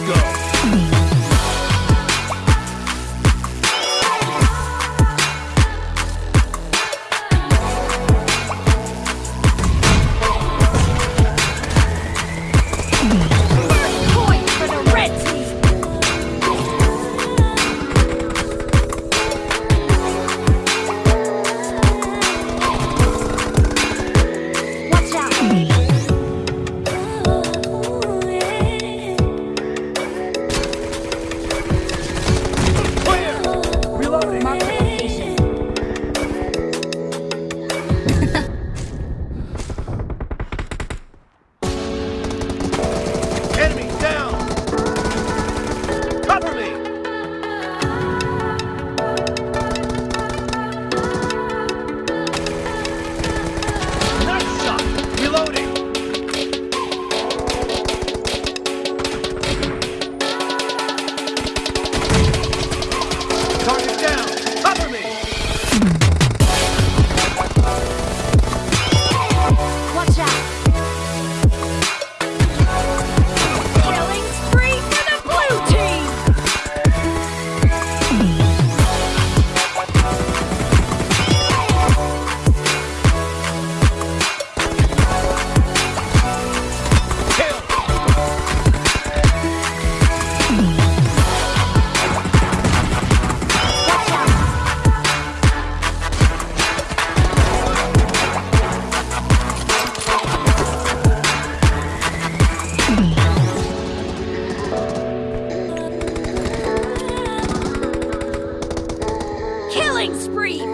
Let's go. First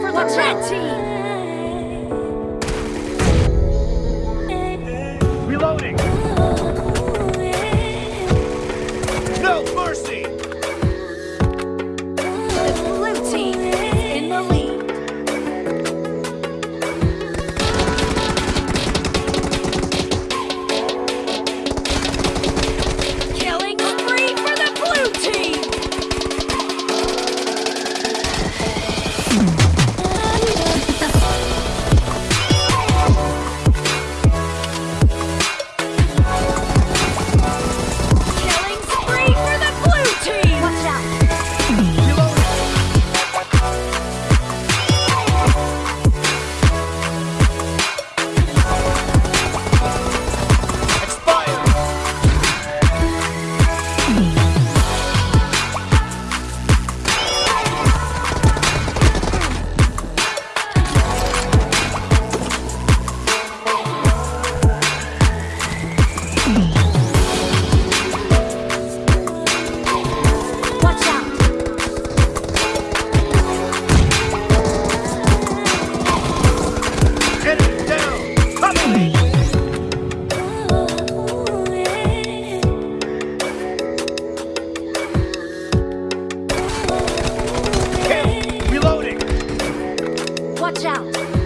for the red team. Watch out!